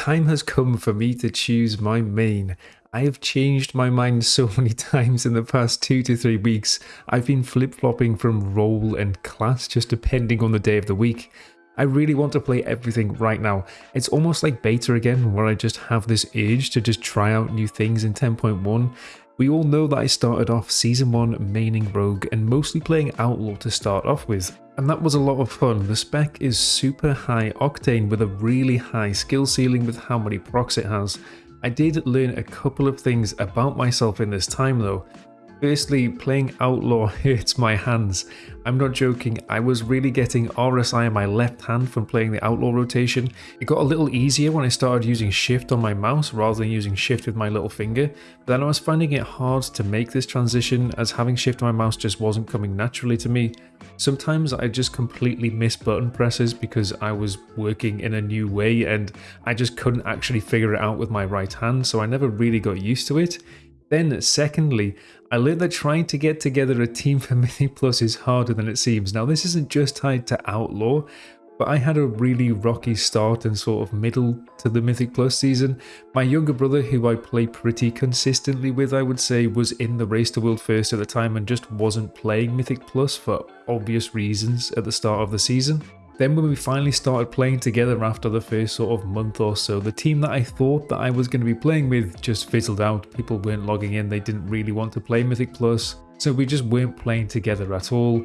time has come for me to choose my main. I have changed my mind so many times in the past two to three weeks. I've been flip-flopping from role and class just depending on the day of the week. I really want to play everything right now. It's almost like beta again, where I just have this urge to just try out new things in 10.1. We all know that I started off Season 1 maining Rogue and mostly playing Outlaw to start off with. And that was a lot of fun. The spec is super high octane with a really high skill ceiling with how many procs it has. I did learn a couple of things about myself in this time though. Firstly, playing Outlaw hurts my hands. I'm not joking, I was really getting RSI in my left hand from playing the Outlaw rotation. It got a little easier when I started using shift on my mouse rather than using shift with my little finger, but then I was finding it hard to make this transition as having shift on my mouse just wasn't coming naturally to me. Sometimes I just completely miss button presses because I was working in a new way and I just couldn't actually figure it out with my right hand, so I never really got used to it. Then secondly, I learned that trying to get together a team for Mythic Plus is harder than it seems. Now this isn't just tied to Outlaw, but I had a really rocky start and sort of middle to the Mythic Plus season. My younger brother, who I play pretty consistently with, I would say, was in the Race to World First at the time and just wasn't playing Mythic Plus for obvious reasons at the start of the season. Then when we finally started playing together after the first sort of month or so, the team that I thought that I was going to be playing with just fizzled out. People weren't logging in, they didn't really want to play Mythic Plus, so we just weren't playing together at all.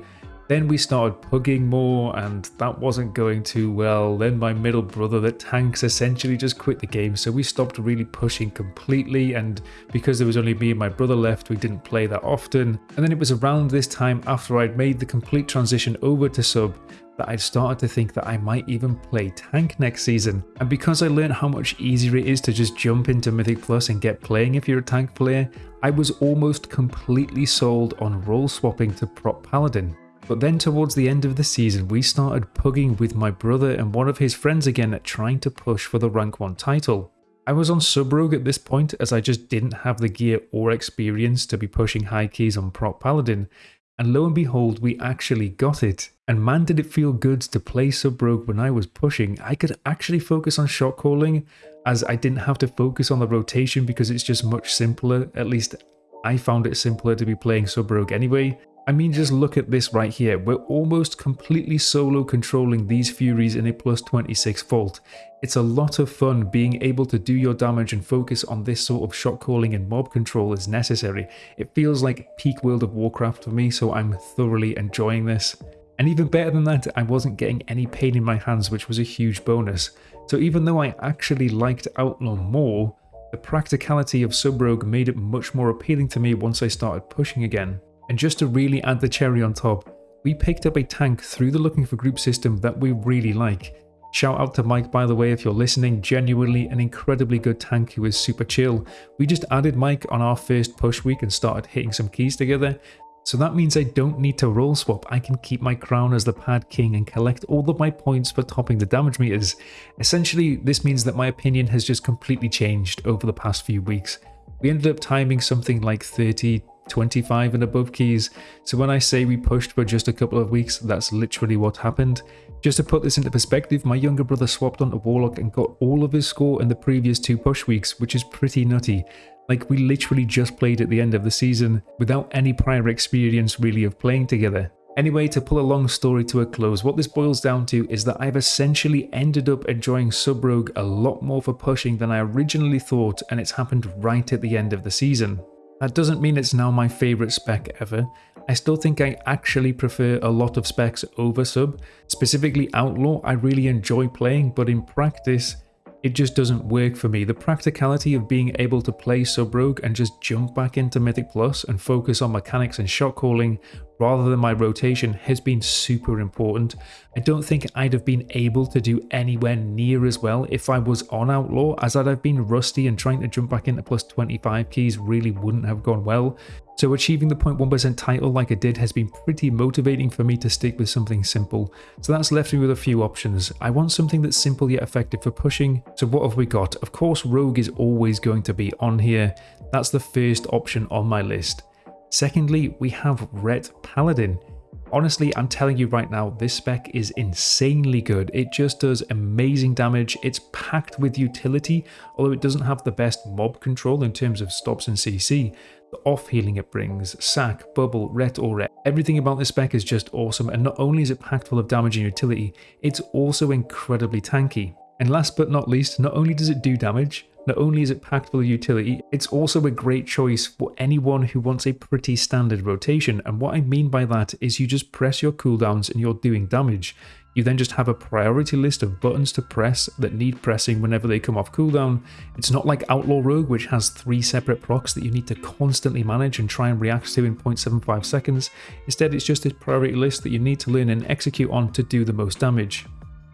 Then we started pugging more and that wasn't going too well. Then my middle brother that tanks essentially just quit the game so we stopped really pushing completely and because there was only me and my brother left we didn't play that often. And then it was around this time after I'd made the complete transition over to sub that I'd started to think that I might even play tank next season. And because I learned how much easier it is to just jump into Mythic Plus and get playing if you're a tank player, I was almost completely sold on role swapping to prot paladin. But then towards the end of the season we started pugging with my brother and one of his friends again at trying to push for the rank 1 title. I was on sub rogue at this point as I just didn't have the gear or experience to be pushing high keys on prot paladin and lo and behold we actually got it. And man did it feel good to play sub rogue when I was pushing. I could actually focus on shot calling as I didn't have to focus on the rotation because it's just much simpler, at least I found it simpler to be playing sub rogue anyway. I mean, just look at this right here. We're almost completely solo controlling these Furies in a plus 26 Vault. It's a lot of fun being able to do your damage and focus on this sort of shot calling and mob control as necessary. It feels like peak World of Warcraft for me, so I'm thoroughly enjoying this. And even better than that, I wasn't getting any pain in my hands, which was a huge bonus. So even though I actually liked Outlaw more, the practicality of Sub Rogue made it much more appealing to me once I started pushing again. And just to really add the cherry on top, we picked up a tank through the looking for group system that we really like. Shout out to Mike by the way if you're listening, genuinely an incredibly good tank who is super chill. We just added Mike on our first push week and started hitting some keys together. So that means I don't need to role swap, I can keep my crown as the pad king and collect all of my points for topping the damage meters. Essentially, this means that my opinion has just completely changed over the past few weeks. We ended up timing something like 30 25 and above keys. So when I say we pushed for just a couple of weeks, that's literally what happened. Just to put this into perspective, my younger brother swapped onto Warlock and got all of his score in the previous two push weeks, which is pretty nutty. Like we literally just played at the end of the season without any prior experience really of playing together. Anyway, to pull a long story to a close, what this boils down to is that I've essentially ended up enjoying Sub Rogue a lot more for pushing than I originally thought and it's happened right at the end of the season. That doesn't mean it's now my favourite spec ever. I still think I actually prefer a lot of specs over sub. Specifically Outlaw I really enjoy playing but in practice it just doesn't work for me. The practicality of being able to play Sub Rogue and just jump back into Mythic Plus and focus on mechanics and shot calling rather than my rotation has been super important. I don't think I'd have been able to do anywhere near as well if I was on Outlaw as I'd have been rusty and trying to jump back into plus 25 keys really wouldn't have gone well. So achieving the 0.1% title like I did has been pretty motivating for me to stick with something simple. So that's left me with a few options. I want something that's simple yet effective for pushing. So what have we got? Of course Rogue is always going to be on here. That's the first option on my list. Secondly, we have Ret Paladin. Honestly, I'm telling you right now, this spec is insanely good. It just does amazing damage. It's packed with utility, although it doesn't have the best mob control in terms of stops and CC. The off healing it brings, sack, bubble, ret or ret, everything about this spec is just awesome and not only is it packed full of damage and utility, it's also incredibly tanky. And last but not least, not only does it do damage, not only is it packed full of utility, it's also a great choice for anyone who wants a pretty standard rotation. And what I mean by that is you just press your cooldowns and you're doing damage. You then just have a priority list of buttons to press that need pressing whenever they come off cooldown. It's not like Outlaw Rogue, which has three separate procs that you need to constantly manage and try and react to in 0.75 seconds. Instead, it's just a priority list that you need to learn and execute on to do the most damage.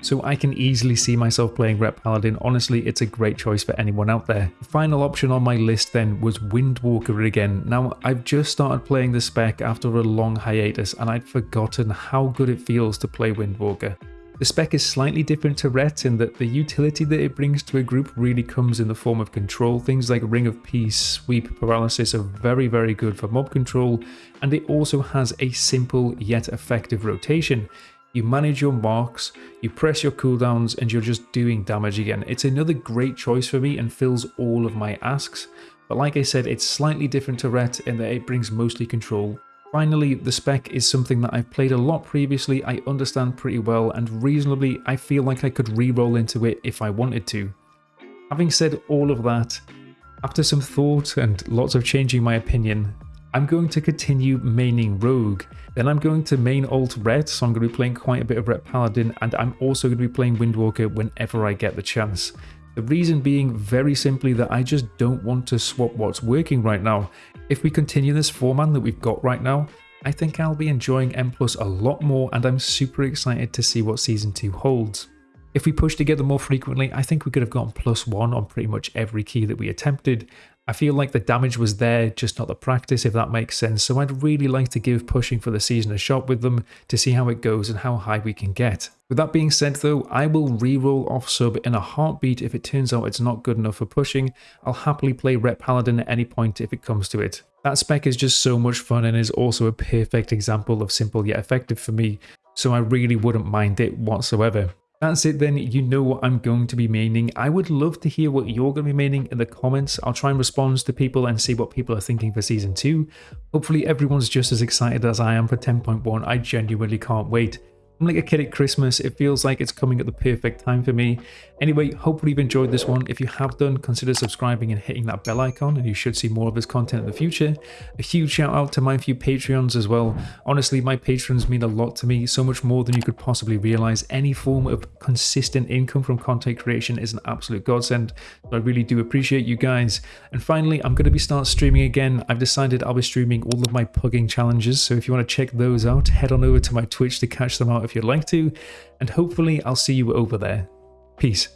So I can easily see myself playing Ret Paladin, honestly it's a great choice for anyone out there. The final option on my list then was Windwalker again. Now I've just started playing the spec after a long hiatus and I'd forgotten how good it feels to play Windwalker. The spec is slightly different to Ret in that the utility that it brings to a group really comes in the form of control. Things like Ring of Peace, Sweep, Paralysis are very very good for mob control and it also has a simple yet effective rotation. You manage your marks, you press your cooldowns, and you're just doing damage again. It's another great choice for me and fills all of my asks. But like I said, it's slightly different to Ret in that it brings mostly control. Finally, the spec is something that I've played a lot previously, I understand pretty well, and reasonably I feel like I could re-roll into it if I wanted to. Having said all of that, after some thought and lots of changing my opinion, I'm going to continue maining Rogue. Then I'm going to main alt Ret, so I'm going to be playing quite a bit of Ret Paladin, and I'm also going to be playing Windwalker whenever I get the chance. The reason being very simply that I just don't want to swap what's working right now. If we continue this format that we've got right now, I think I'll be enjoying M Plus a lot more and I'm super excited to see what Season 2 holds. If we push together more frequently, I think we could have gotten plus one on pretty much every key that we attempted, I feel like the damage was there, just not the practice, if that makes sense. So I'd really like to give pushing for the season a shot with them to see how it goes and how high we can get. With that being said though, I will re-roll off sub in a heartbeat if it turns out it's not good enough for pushing. I'll happily play Ret Paladin at any point if it comes to it. That spec is just so much fun and is also a perfect example of simple yet effective for me, so I really wouldn't mind it whatsoever. That's it then, you know what I'm going to be maining. I would love to hear what you're going to be maining in the comments. I'll try and respond to people and see what people are thinking for Season 2. Hopefully everyone's just as excited as I am for 10.1. I genuinely can't wait. I'm like a kid at Christmas. It feels like it's coming at the perfect time for me. Anyway, hopefully you've enjoyed this one. If you have done, consider subscribing and hitting that bell icon and you should see more of this content in the future. A huge shout out to my few Patreons as well. Honestly, my patrons mean a lot to me, so much more than you could possibly realize. Any form of consistent income from content creation is an absolute godsend. So I really do appreciate you guys. And finally, I'm going to be start streaming again. I've decided I'll be streaming all of my pugging challenges. So if you want to check those out, head on over to my Twitch to catch them out if you'd like to, and hopefully I'll see you over there. Peace.